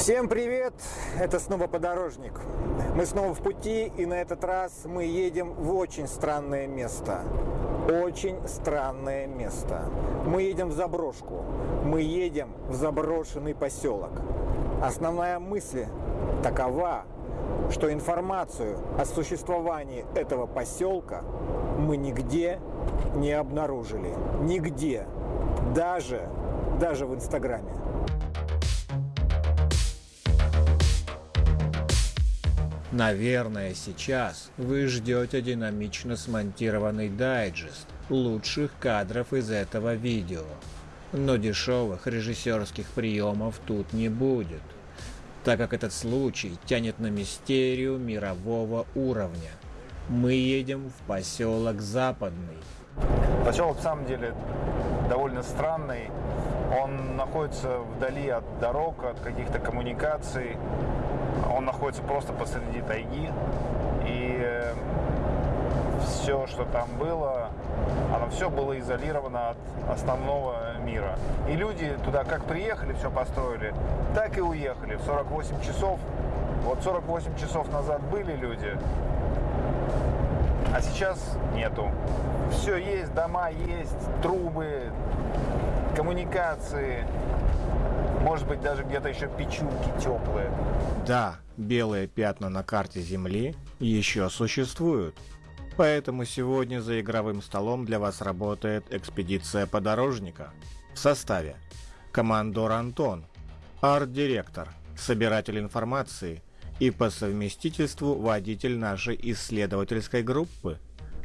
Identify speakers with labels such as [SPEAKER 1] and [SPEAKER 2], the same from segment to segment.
[SPEAKER 1] Всем привет! Это снова Подорожник. Мы снова в пути, и на этот раз мы едем в очень странное место. Очень странное место. Мы едем в заброшку. Мы едем в заброшенный поселок. Основная мысль такова, что информацию о существовании этого поселка мы нигде не обнаружили. Нигде. Даже, даже в Инстаграме.
[SPEAKER 2] Наверное, сейчас вы ждете динамично смонтированный дайджест лучших кадров из этого видео. Но дешевых режиссерских приемов тут не будет, так как этот случай тянет на мистерию мирового уровня. Мы едем в поселок Западный.
[SPEAKER 3] Поселок, в самом деле, довольно странный. Он находится вдали от дорог, от каких-то коммуникаций. Он находится просто посреди тайги. И э, все, что там было, оно все было изолировано от основного мира. И люди туда как приехали, все построили, так и уехали в 48 часов. Вот 48 часов назад были люди, а сейчас нету. Все есть, дома есть, трубы, коммуникации, может быть даже где-то еще печурки теплые.
[SPEAKER 2] Да, белые пятна на карте Земли еще существуют. Поэтому сегодня за игровым столом для вас работает экспедиция подорожника. В составе командор Антон, арт-директор, собиратель информации и по совместительству водитель нашей исследовательской группы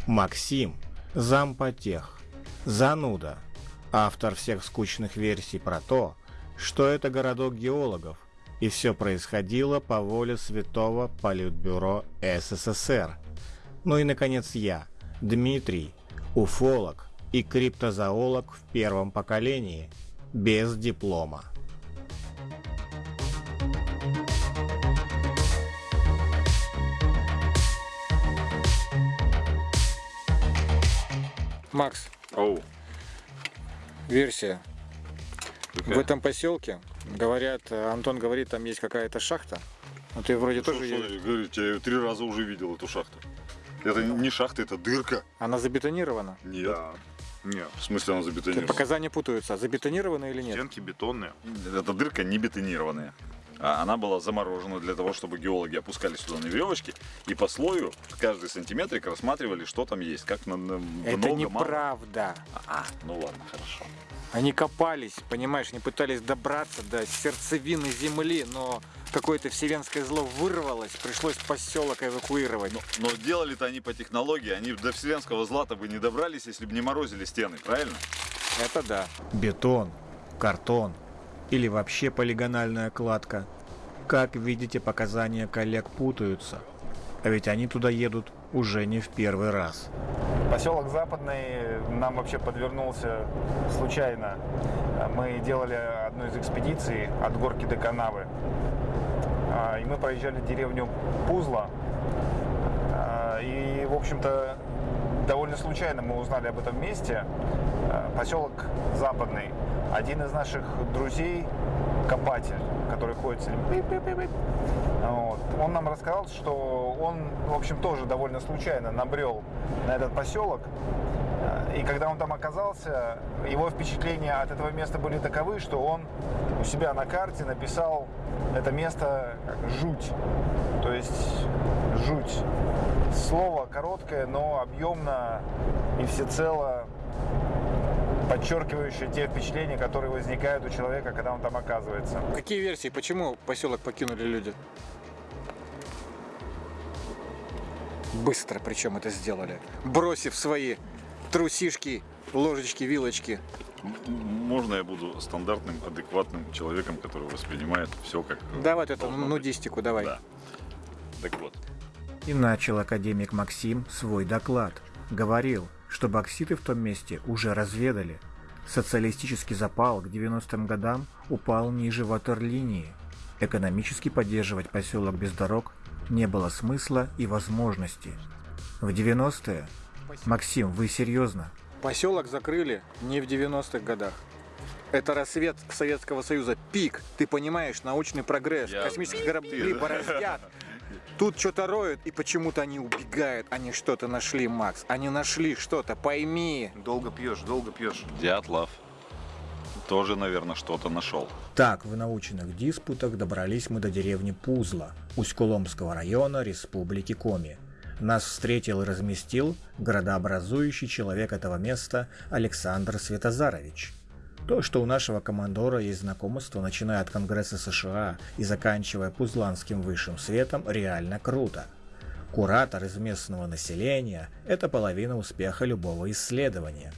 [SPEAKER 2] Максим, зампотех, зануда, автор всех скучных версий про то, что это городок геологов, и все происходило по воле Святого Политбюро СССР. Ну и, наконец, я, Дмитрий, уфолог и криптозоолог в первом поколении, без диплома.
[SPEAKER 4] Макс,
[SPEAKER 5] Оу,
[SPEAKER 4] версия.
[SPEAKER 5] Какая?
[SPEAKER 4] В этом поселке, говорят, э, Антон говорит, там есть какая-то шахта. Ну ты вроде
[SPEAKER 5] Что,
[SPEAKER 4] тоже
[SPEAKER 5] что, говорите, я её три раза уже видел эту шахту. Это не шахта, это дырка.
[SPEAKER 4] Она забетонирована.
[SPEAKER 5] Нет.
[SPEAKER 6] Нет,
[SPEAKER 5] В смысле она забетонирована?
[SPEAKER 4] показания путаются. Забетонирована или нет?
[SPEAKER 6] стенки бетонные.
[SPEAKER 5] Эта дырка не бетонированная. А она была заморожена для того, чтобы геологи опускались сюда на веревочке и по слою каждый сантиметрик рассматривали, что там есть. Как на, на-
[SPEAKER 4] Это
[SPEAKER 5] много, мало.
[SPEAKER 4] неправда.
[SPEAKER 5] А, ну ладно, хорошо.
[SPEAKER 4] Они копались, понимаешь, они пытались добраться до сердцевины земли, но какое-то вселенское зло вырвалось, пришлось поселок эвакуировать.
[SPEAKER 5] Но, но делали-то они по технологии, они до вселенского злата бы не добрались, если бы не морозили стены, правильно?
[SPEAKER 4] Это да.
[SPEAKER 2] Бетон, картон или вообще полигональная кладка. Как видите, показания коллег путаются. А ведь они туда едут уже не в первый раз.
[SPEAKER 3] Поселок Западный нам вообще подвернулся случайно. Мы делали одну из экспедиций от горки до канавы. А, И мы проезжали деревню Пузла. И, в общем-то, довольно случайно мы узнали об этом месте. А, Поселок Западный. Один из наших друзей, копатель, который ходит с вот. Он нам рассказал, что он, в общем, тоже довольно случайно набрел на этот поселок. И когда он там оказался, его впечатления от этого места были таковы, что он у себя на карте написал это место жуть. То есть жуть. Слово короткое, но объемно и всецело подчеркивающее те впечатления, которые возникают у человека, когда он там оказывается.
[SPEAKER 4] Какие версии, почему поселок покинули люди? Быстро причем это сделали. Бросив свои трусишки, ложечки, вилочки.
[SPEAKER 5] Можно я буду стандартным, адекватным человеком, который воспринимает все как... э,
[SPEAKER 4] Давай вот эту
[SPEAKER 5] должно быть?
[SPEAKER 4] нудистику, давай.
[SPEAKER 5] Да. Так вот,
[SPEAKER 2] И начал академик Максим свой доклад. Говорил, что бокситы в том месте уже разведали. Социалистический запал к 90-м годам упал ниже ватерлинии. Экономически поддерживать поселок без дорог не было смысла и возможности. В 90-е? Максим, вы серьезно?
[SPEAKER 4] Поселок закрыли не в 90-х годах. Это рассвет Советского Союза. Пик. Ты понимаешь, научный прогресс.
[SPEAKER 5] Я-
[SPEAKER 4] Космические корабли бороздят. Тут что-то роют, и почему-то они убегают. Они что-то нашли, Макс. Они нашли что-то, пойми.
[SPEAKER 3] Долго пьешь, долго пьешь.
[SPEAKER 5] Дятлов тоже, наверное, что-то нашел.
[SPEAKER 2] Так, в научных диспутах добрались мы до деревни Пузла, Усть-Куломского района Республики Коми. Нас встретил и разместил градообразующий человек этого места Александр Светозарович. То, что у нашего командора есть знакомство, начиная от Конгресса США и заканчивая Пузланским высшим светом, реально круто. Куратор из местного населения – это половина успеха любого исследования.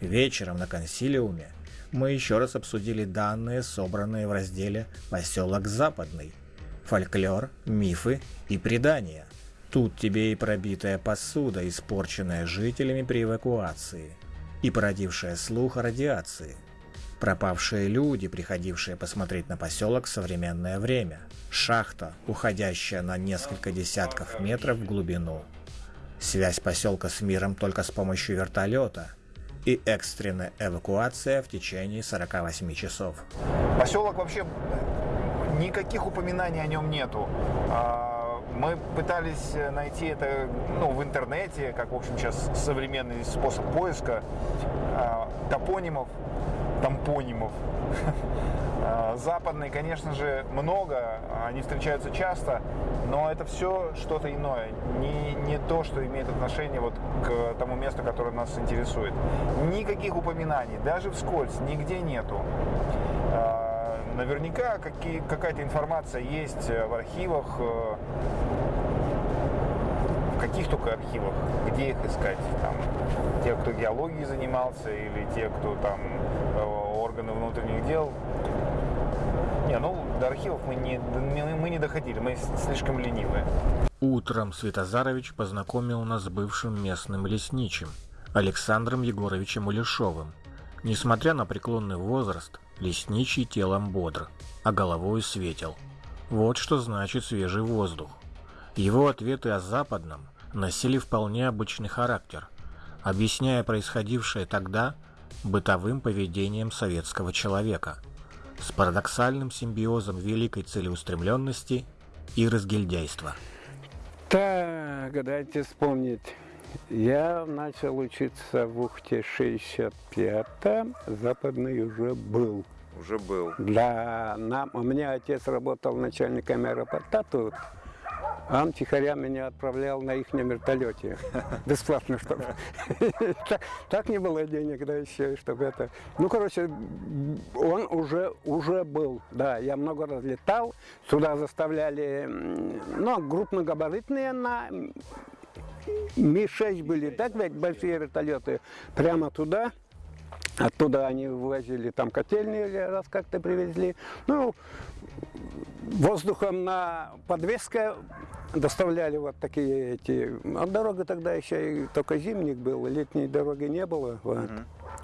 [SPEAKER 2] Вечером на консилиуме мы еще раз обсудили данные, собранные в разделе «Поселок Западный». Фольклор, мифы и предания. Тут тебе и пробитая посуда, испорченная жителями при эвакуации, и породившая слух о радиации. Пропавшие люди, приходившие посмотреть на поселок в современное время. Шахта, уходящая на несколько десятков метров в глубину. Связь поселка с миром только с помощью вертолета. И экстренная эвакуация в течение 48 часов.
[SPEAKER 3] Поселок вообще никаких упоминаний о нем нету. А, Мы пытались найти это ну, в интернете, как, в общем, сейчас современный способ поиска а, топонимов, тампонимов. А, Западный, конечно же, много, они встречаются часто, но это все что-то иное, не, не то, что имеет отношение вот к тому месту, которое нас интересует. Никаких упоминаний, даже вскользь, нигде нету. А, Наверняка какая-то информация есть в архивах, э, каких только архивах, где их искать, там, те, кто геологией занимался, или те, кто там э, органы внутренних дел. Не, ну до архивов мы не, мы не доходили, мы слишком ленивые.
[SPEAKER 2] Утром Светозарович познакомил нас с бывшим местным лесничим Александром Егоровичем Улешовым. Несмотря на преклонный возраст, лесничий телом бодр, а головой светел. Вот что значит свежий воздух. Его ответы о западном носили вполне обычный характер, объясняя происходившее тогда бытовым поведением советского человека с парадоксальным симбиозом великой целеустремленности и разгильдяйства.
[SPEAKER 6] Так, дайте вспомнить. Я начал учиться в Ухте 65-м, западный уже был.
[SPEAKER 3] Уже был.
[SPEAKER 6] Да, нам, у меня отец работал начальником аэропорта тут. Он тихоря меня отправлял на их вертолете. Бесплатно, чтобы. Так, так не было денег, да, еще, чтобы это. Ну, короче, он уже, уже был. Да, я много раз летал. Сюда заставляли, ну, крупногабаритные на Ми-6 были, так ведь большие вертолеты, прямо туда. Оттуда они вывозили там котельные или раз как-то привезли. Ну, воздухом на подвеске доставляли вот такие эти. А дорога тогда еще и только зимник был, летней дороги не было. Вот.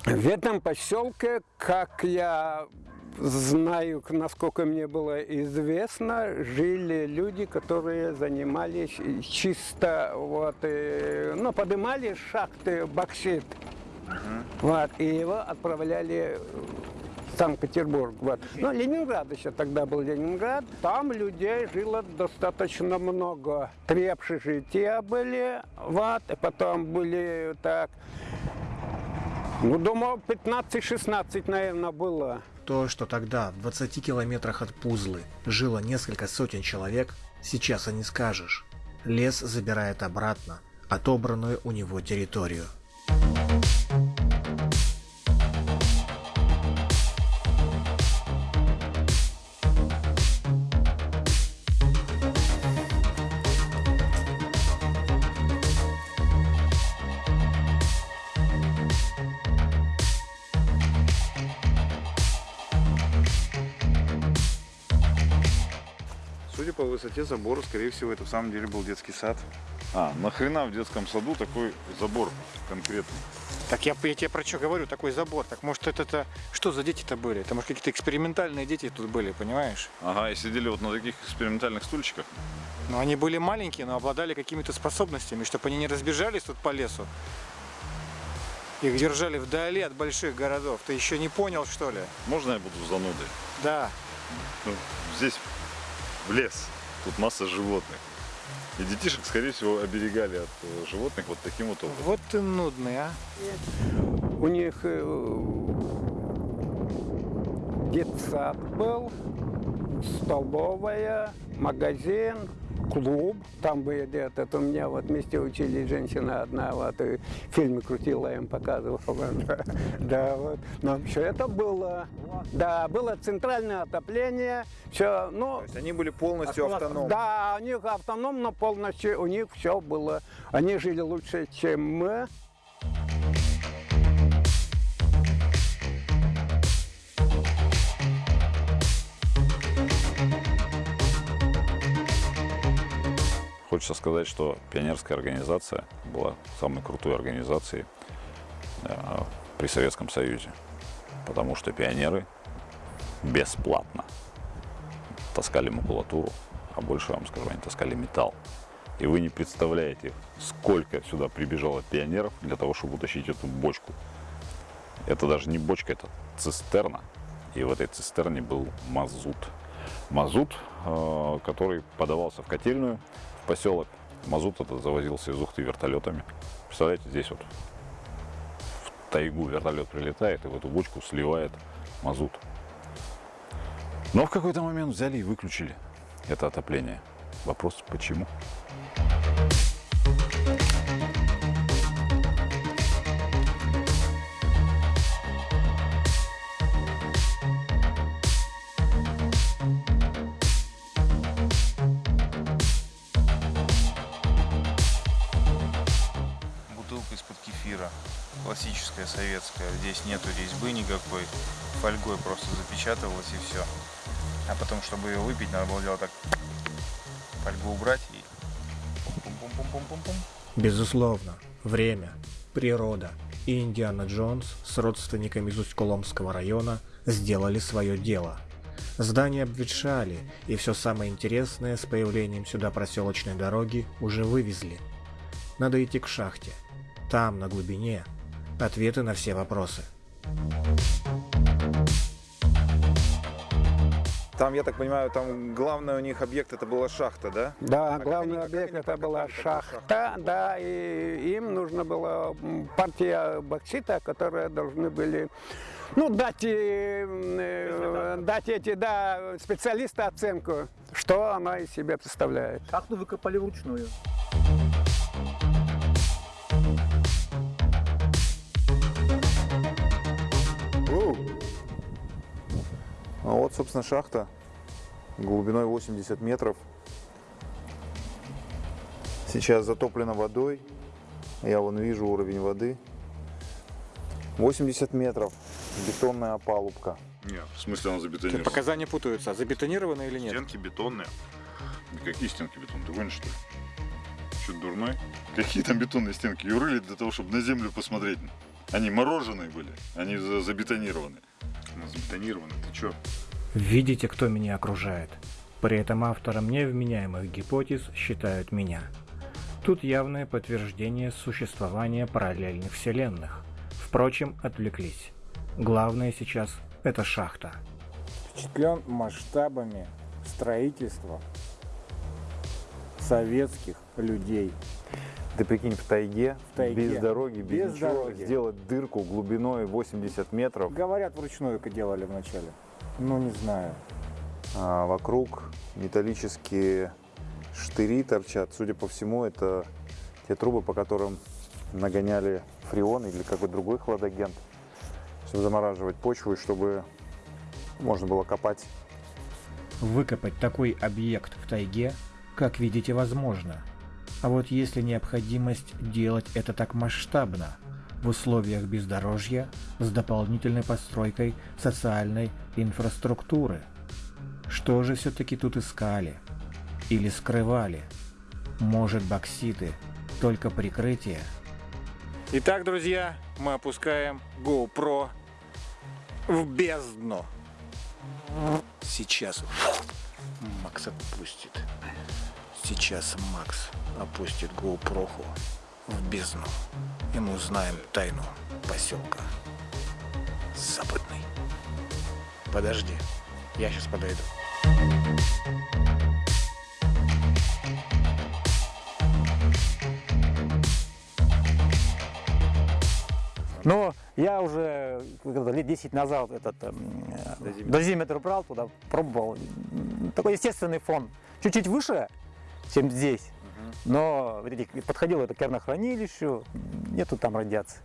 [SPEAKER 6] В этом поселке, как я знаю, насколько мне было известно, жили люди, которые занимались чисто вот, э, ну, поднимали шахты боксит. Вот, и его отправляли Санкт-Петербург. Вот. Ну, Ленинград еще тогда был Ленинград. Там людей жило достаточно много. Три общежития были, вот, и потом были так, ну, думаю, 15-16, наверное, было.
[SPEAKER 2] То, что тогда в 20 километрах от Пузлы жило несколько сотен человек, сейчас и не скажешь. Лес забирает обратно отобранную у него территорию.
[SPEAKER 3] Высоте забора, скорее всего, это в самом деле был детский сад.
[SPEAKER 5] А, нахрена в детском саду такой забор конкретный?
[SPEAKER 4] Так я, я тебе про что говорю, такой забор. Так может это, это что за дети-то были? Это может какие-то экспериментальные дети тут были, понимаешь?
[SPEAKER 5] Ага, и сидели вот на таких экспериментальных стульчиках.
[SPEAKER 4] Но они были маленькие, но обладали какими-то способностями, чтобы они не разбежались тут по лесу. Их держали вдали от больших городов. Ты еще не понял, что ли?
[SPEAKER 5] Можно я буду занудой?
[SPEAKER 4] Да.
[SPEAKER 5] Ну, здесь в лес, тут масса животных. И детишек, скорее всего, оберегали от э, животных вот таким вот образом.
[SPEAKER 4] Вот ты нудный, а.
[SPEAKER 6] У них э, детсад был, столовая, магазин, клуб. Там были где-то, у меня вот вместе учились женщина одна, вот и фильмы крутила, им показывала. Да, вот. Но все это было. Да, было центральное отопление, все, ну,
[SPEAKER 3] То есть они были полностью автономны.
[SPEAKER 6] да, у них автономно полностью, у них все было. Они жили лучше, чем мы.
[SPEAKER 5] Хочется сказать, что пионерская организация была самой крутой организацией э, при Советском Союзе. Потому что пионеры бесплатно таскали макулатуру, а больше вам скажу, они таскали металл. И вы не представляете, сколько сюда прибежало пионеров для того, чтобы утащить эту бочку. Это даже не бочка, это цистерна. И в этой цистерне был мазут. Мазут, э, который подавался в котельную, поселок. Мазут этот завозился из Ухты вертолетами. Представляете, здесь вот в тайгу вертолет прилетает и в эту бочку сливает мазут. Но в какой-то момент взяли и выключили это отопление. Вопрос, почему?
[SPEAKER 7] Советская. Здесь нету резьбы никакой. Фольгой просто запечатывалась и все. А потом, чтобы ее выпить, надо было делать так. Фольгу убрать и...
[SPEAKER 2] Безусловно, время, природа и Индиана Джонс с родственниками из Усть-Коломского района сделали свое дело. Здания обветшали, и все самое интересное с появлением сюда проселочной дороги уже вывезли. Надо идти к шахте. Там, на глубине, ответы на все вопросы.
[SPEAKER 3] Там, я так понимаю, там главный у них объект это была шахта, да?
[SPEAKER 6] Да,
[SPEAKER 3] А
[SPEAKER 6] главный
[SPEAKER 3] они- как
[SPEAKER 6] объект
[SPEAKER 3] они
[SPEAKER 6] это была
[SPEAKER 3] такую
[SPEAKER 6] шахта, да, и им нужно было м, партия боксита, которые должны были ну, дать, э, дать эти, да, специалисты оценку, что она из себя представляет.
[SPEAKER 8] Шахту выкопали вручную.
[SPEAKER 3] Собственно, шахта глубиной 80 метров. Сейчас затоплена водой. Я вон вижу уровень воды. 80 метров. Бетонная опалубка.
[SPEAKER 5] Нет, в смысле она забетонирована?
[SPEAKER 4] показания путаются. Забетонировано или нет?
[SPEAKER 5] Стенки бетонные. Да Какие стенки бетонные? Ты гонишь, что ли? Что, дурной? Какие там бетонные стенки? Ее рыли для того, чтобы на землю посмотреть. Они мороженые были, они за- забетонированы. Ну, забетонированы, ты чё?
[SPEAKER 2] Видите, кто меня окружает? При этом автором невменяемых гипотез считают меня. Тут явное подтверждение существования параллельных вселенных. Впрочем, отвлеклись. Главное сейчас – это шахта.
[SPEAKER 1] Впечатлен масштабами строительства советских людей.
[SPEAKER 3] Ты прикинь, в тайге,
[SPEAKER 1] В тайге.
[SPEAKER 3] без дороги, без,
[SPEAKER 1] Без
[SPEAKER 3] ничего,
[SPEAKER 1] дороги.
[SPEAKER 3] сделать дырку глубиной 80 метров.
[SPEAKER 1] Говорят, вручную делали вначале. Ну, не знаю.
[SPEAKER 3] А вокруг металлические штыри торчат. Судя по всему, это те трубы, по которым нагоняли фреон или какой-то другой хладагент, чтобы замораживать почву и чтобы можно было копать.
[SPEAKER 2] Выкопать такой объект в тайге, как видите, возможно. А вот если необходимость делать это так масштабно, в условиях бездорожья с дополнительной постройкой социальной инфраструктуры. Что же все-таки тут искали? Или скрывали? Может, бокситы только прикрытие?
[SPEAKER 4] Итак, друзья, мы опускаем GoPro в бездну. Сейчас Макс отпустит. Сейчас Макс опустит GoPro в бездну. И мы узнаем тайну
[SPEAKER 2] поселка. Западный. Подожди, я сейчас подойду.
[SPEAKER 8] Но я уже лет 10 назад этот эм, э, дозиметр брал туда, пробовал. Такой естественный фон. Чуть-чуть выше, чем здесь. Но видите, подходило это к кернохранилищу, нету там радиации.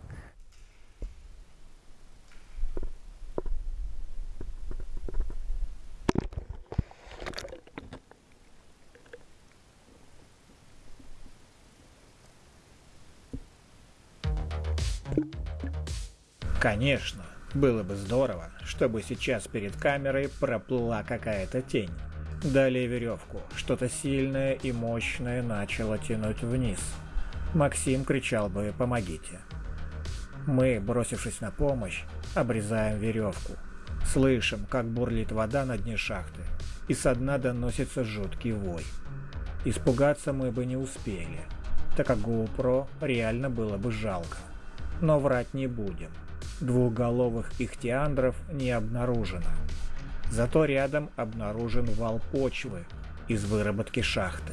[SPEAKER 2] Конечно, было бы здорово, чтобы сейчас перед камерой проплыла какая-то тень. Далее веревку, что-то сильное и мощное начало тянуть вниз. Максим кричал бы «помогите». Мы, бросившись на помощь, обрезаем веревку. Слышим, как бурлит вода на дне шахты, и со дна доносится жуткий вой. Испугаться мы бы не успели, так как GoPro реально было бы жалко. Но врать не будем. Двухголовых ихтиандров не обнаружено. Зато рядом обнаружен вал почвы из выработки шахты.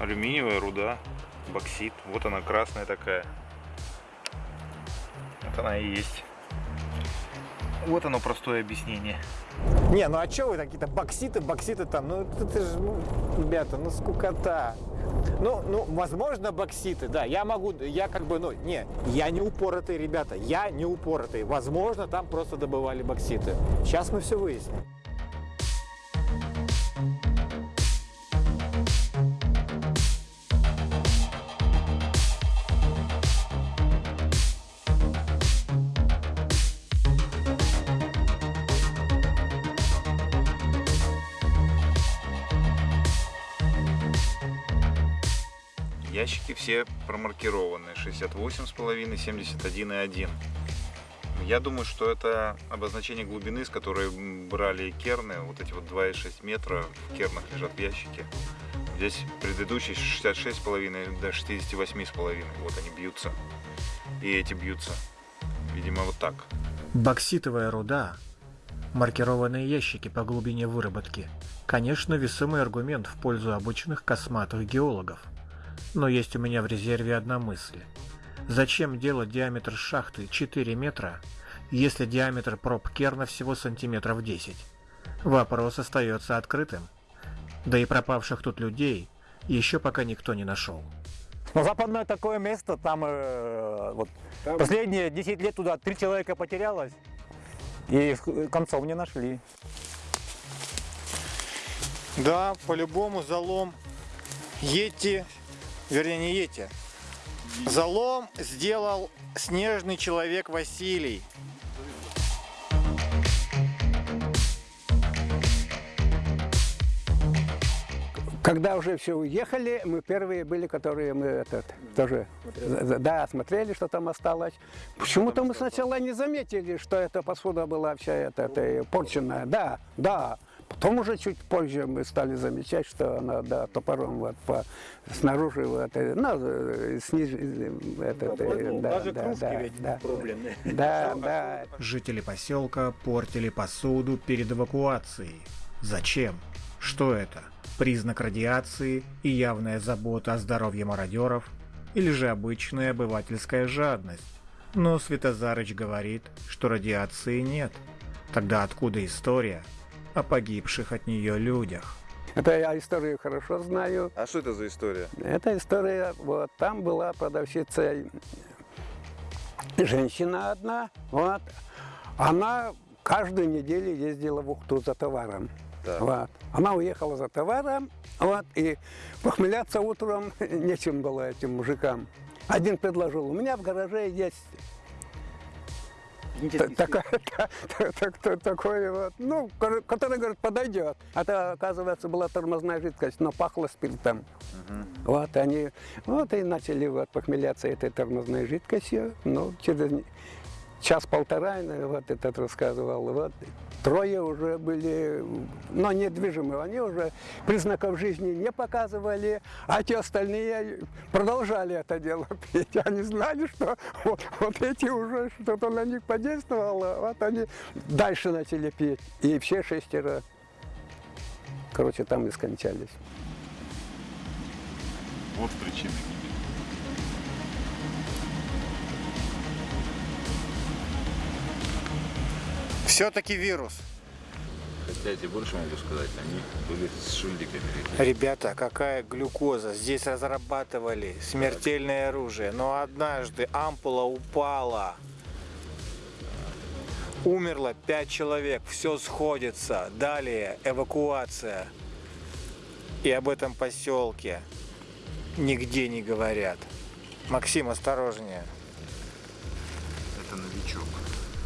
[SPEAKER 3] Алюминиевая руда, боксит. Вот она красная такая. Вот она и есть. Вот оно простое объяснение.
[SPEAKER 4] Не, ну а что вы какие-то бокситы, бокситы там? Ну это, это же, ну, ребята, ну скукота. Ну, ну, возможно, бокситы, да, я могу, я как бы, ну, не, я не упоротый, ребята, я не упоротый. Возможно, там просто добывали бокситы. Сейчас мы все выясним.
[SPEAKER 3] Все промаркированы. 68,5, 71,1. Я думаю, что это обозначение глубины, с которой брали керны. Вот эти вот 2,6 метра в кернах лежат в ящике. Здесь предыдущий 66,5 до 68,5. Вот они бьются. И эти бьются. Видимо, вот так.
[SPEAKER 2] Бокситовая руда, маркированные ящики по глубине выработки, конечно, весомый аргумент в пользу обычных косматых геологов. Но есть у меня в резерве одна мысль. Зачем делать диаметр шахты 4 метра, если диаметр проб Керна всего сантиметров 10? Вопрос остается открытым. Да и пропавших тут людей еще пока никто не нашел.
[SPEAKER 8] Но западное такое место, там, э, вот последние 10 лет туда три человека потерялось, и э, концов не нашли.
[SPEAKER 4] Да, по-любому залом Йети, вернее не Йети, залом сделал снежный человек Василий.
[SPEAKER 6] Когда уже все уехали, мы первые были, которые мы этот, тоже да, смотрели, что там осталось. Почему-то мы сначала не заметили, что эта посуда была вся эта, эта порченная. Да, да. Потом уже чуть позже мы стали замечать, что она да, топором вот по снаружи вот, э, ну, э, сниж, э, этот, э, да,
[SPEAKER 8] Даже
[SPEAKER 6] да,
[SPEAKER 8] кружки
[SPEAKER 6] да,
[SPEAKER 8] ведь
[SPEAKER 6] да,
[SPEAKER 8] проблемные.
[SPEAKER 6] да, да.
[SPEAKER 2] Жители поселка портили посуду перед эвакуацией. Зачем? Что это? Признак радиации и явная забота о здоровье мародеров? Или же обычная обывательская жадность? Но Светозарыч говорит, что радиации нет. Тогда откуда история о погибших от нее людях?
[SPEAKER 6] Это я историю хорошо знаю.
[SPEAKER 3] А что это за история?
[SPEAKER 6] Эта история, вот там была продавщица, женщина одна, вот, она каждую неделю ездила в Ухту за товаром.
[SPEAKER 3] Так.
[SPEAKER 6] Вот. Она уехала за товаром, вот, и похмеляться утром нечем было этим мужикам. Один предложил, у меня в гараже есть та- такая- та- та- та- та- такой вот, ну, ко- который, говорит, подойдет. Это, оказывается, была тормозная жидкость, но пахло спиртом. Вот они, вот и начали вот похмеляться этой тормозной жидкостью. Ну, через, час-полтора, вот этот рассказывал, вот трое уже были, но недвижимые, они уже признаков жизни не показывали, а те остальные продолжали это дело петь. Они знали, что вот, вот эти уже что-то на них подействовало, вот они дальше начали петь. И все шестеро, короче, там и скончались.
[SPEAKER 5] Вот причина
[SPEAKER 4] Все-таки вирус.
[SPEAKER 5] Хотя я тебе больше могу сказать, они были с шильдиками.
[SPEAKER 4] Ребята, какая глюкоза? Здесь разрабатывали смертельное оружие, но однажды ампула упала. Умерло пять человек, все сходится. Далее эвакуация. И об этом поселке нигде не говорят. Максим, осторожнее.
[SPEAKER 7] Это новичок.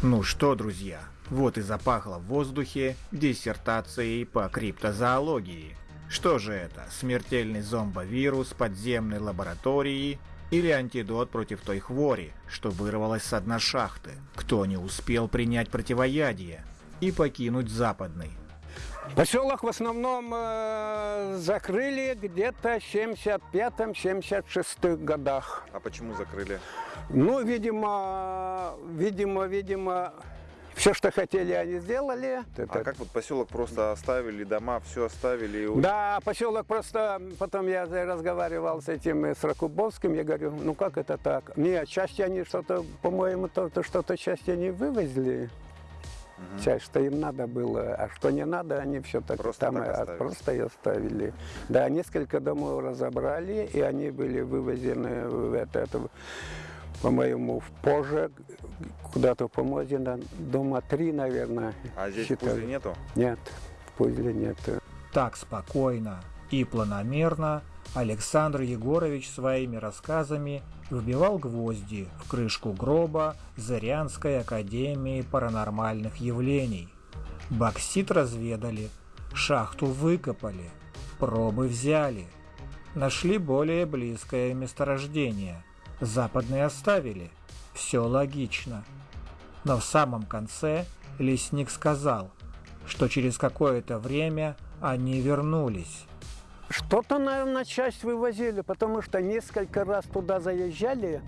[SPEAKER 2] Ну что, друзья, вот и запахло в воздухе диссертацией по криптозоологии. Что же это, смертельный зомбовирус подземной лаборатории или антидот против той хвори, что вырвалась с дна шахты? Кто не успел принять противоядие и покинуть западный?
[SPEAKER 6] Поселок в основном э, закрыли где-то в 75-76 годах.
[SPEAKER 7] А почему закрыли?
[SPEAKER 6] Ну, видимо, видимо, видимо, все, что хотели, они сделали.
[SPEAKER 7] А как вот поселок просто оставили, дома все оставили? и
[SPEAKER 6] Да, поселок просто, потом я разговаривал с этим, э, с Ракубовским, я говорю, ну как это так? Нет, части они что-то, по-моему, то, то что-то части они вывезли. Часть, что им надо было, а что не надо, они все так
[SPEAKER 7] Просто
[SPEAKER 6] там
[SPEAKER 7] так
[SPEAKER 6] и-
[SPEAKER 7] оставили.
[SPEAKER 6] просто и оставили. Да, несколько домов разобрали, и они были вывезены в это, это, по-моему, в позже, куда-то в Помозе, дома три, наверное.
[SPEAKER 7] А здесь в
[SPEAKER 6] считали.
[SPEAKER 7] Пузле нету?
[SPEAKER 6] Нет, в Пузле нет.
[SPEAKER 2] Так спокойно и планомерно Александр Егорович своими рассказами вбивал гвозди в крышку гроба Зырянской академии паранормальных явлений. Боксит разведали, шахту выкопали, пробы взяли, нашли более близкое месторождение, западный оставили, все логично. Но в самом конце лесник сказал, что через какое-то время они вернулись.
[SPEAKER 6] Что-то, наверное, часть вывозили, потому что несколько раз туда заезжали,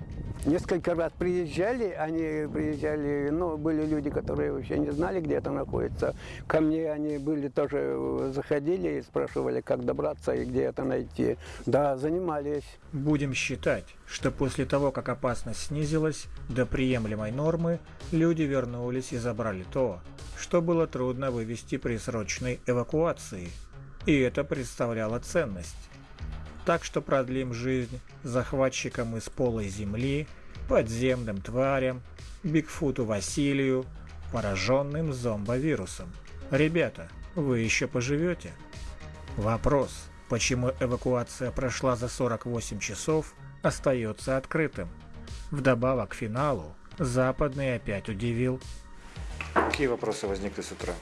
[SPEAKER 6] несколько раз приезжали, они приезжали, ну, были люди, которые вообще не знали, где это находится. Ко мне они были тоже, э, заходили и спрашивали, как добраться и где это найти. Да, занимались.
[SPEAKER 2] Будем считать, что после того, как опасность снизилась до приемлемой нормы, люди вернулись и забрали то, что было трудно вывести при срочной эвакуации. И это представляло ценность. Так что продлим жизнь захватчикам из полой земли, подземным тварям, Бигфуту Василию, пораженным зомбовирусом. Ребята, вы еще поживете? Вопрос, почему эвакуация прошла за 48 часов, остается открытым. Вдобавок к финалу, Западный опять удивил.
[SPEAKER 4] Какие вопросы возникли с утра?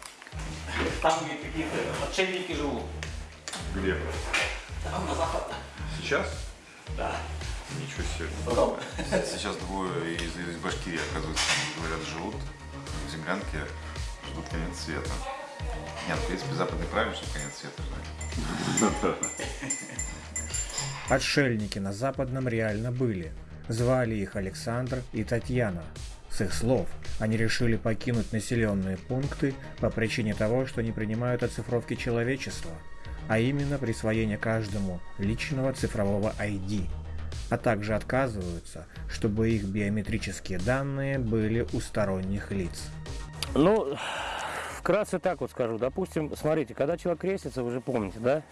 [SPEAKER 8] Там какие-то отшельники живут.
[SPEAKER 5] Где?
[SPEAKER 8] Там на запад.
[SPEAKER 5] Сейчас?
[SPEAKER 8] Да.
[SPEAKER 5] Ничего себе.
[SPEAKER 8] Потом.
[SPEAKER 9] Сейчас двое из, из Башкирии, оказывается, говорят, живут в землянке, ждут конец света. Нет, в принципе, западный правильно, что конец света ждать.
[SPEAKER 2] Отшельники на Западном реально были. Звали их Александр и Татьяна. С их слов, они решили покинуть населенные пункты по причине того, что не принимают оцифровки человечества, а именно присвоение каждому личного цифрового ID, а также отказываются, чтобы их биометрические данные были у сторонних лиц.
[SPEAKER 10] Ну, вкратце так вот скажу. Допустим, смотрите, когда человек крестится, вы же помните, да?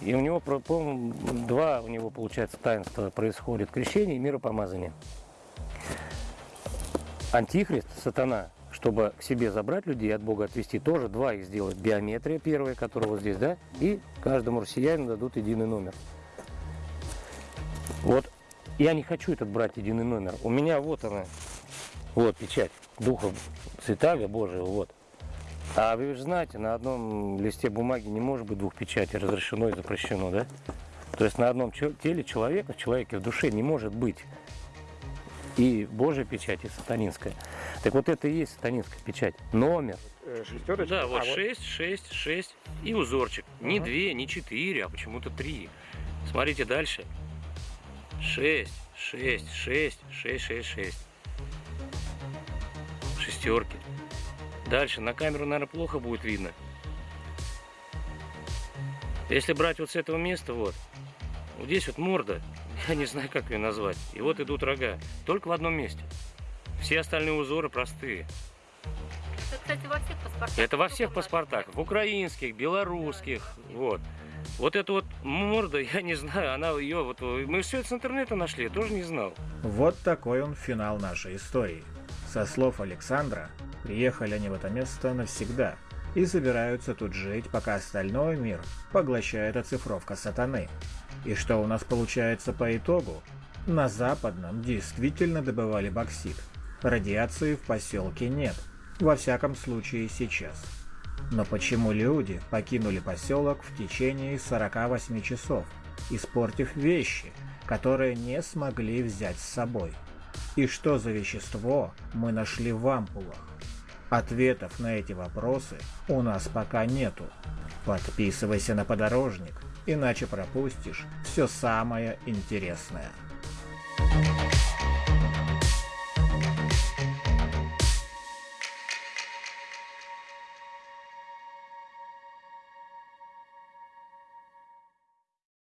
[SPEAKER 10] И у него, по-моему, два у него, получается, таинства происходит. Крещение и миропомазание. Антихрист, сатана, чтобы к себе забрать людей от Бога отвести, тоже два их сделать. Биометрия первая, которая вот здесь, да? И каждому россиянину дадут единый номер. Вот я не хочу этот брать единый номер. У меня вот она, вот печать Духа Святаго Божьего, вот. А вы же знаете, на одном листе бумаги не может быть двух печатей, разрешено и запрещено, да? То есть на одном теле человека, в человеке в душе не может быть И Божья печать, и сатанинская. Так вот это и есть сатанинская печать. Номер.
[SPEAKER 8] Шестерочка?
[SPEAKER 10] Да,
[SPEAKER 8] А,
[SPEAKER 10] вот 6, 6, 6 и узорчик. Не 2, не 4, а почему-то 3. Смотрите дальше. 6, 6, 6, 6, 6, 6. Шестерки. Дальше на камеру, наверное, плохо будет видно. Если брать вот с этого места, вот, вот здесь вот морда, я не знаю, как ее назвать. И вот идут рога. Только в одном месте. Все остальные узоры простые.
[SPEAKER 11] Это, кстати, во всех паспортах.
[SPEAKER 10] Это во всех
[SPEAKER 11] в
[SPEAKER 10] паспортах, в украинских, белорусских, вот. Вот эта вот морда, я не знаю, она ее вот, мы все это с интернета нашли, я тоже не знал.
[SPEAKER 2] Вот такой он финал нашей истории. Со слов Александра, приехали они в это место навсегда и собираются тут жить, пока остальной мир поглощает оцифровка сатаны. И что у нас получается по итогу? На западном действительно добывали боксит. Радиации в поселке нет. Во всяком случае сейчас. Но почему люди покинули поселок в течение 48 часов, испортив вещи, которые не смогли взять с собой? И что за вещество мы нашли в ампулах? Ответов на эти вопросы у нас пока нету. Подписывайся на подорожник, иначе пропустишь все самое интересное.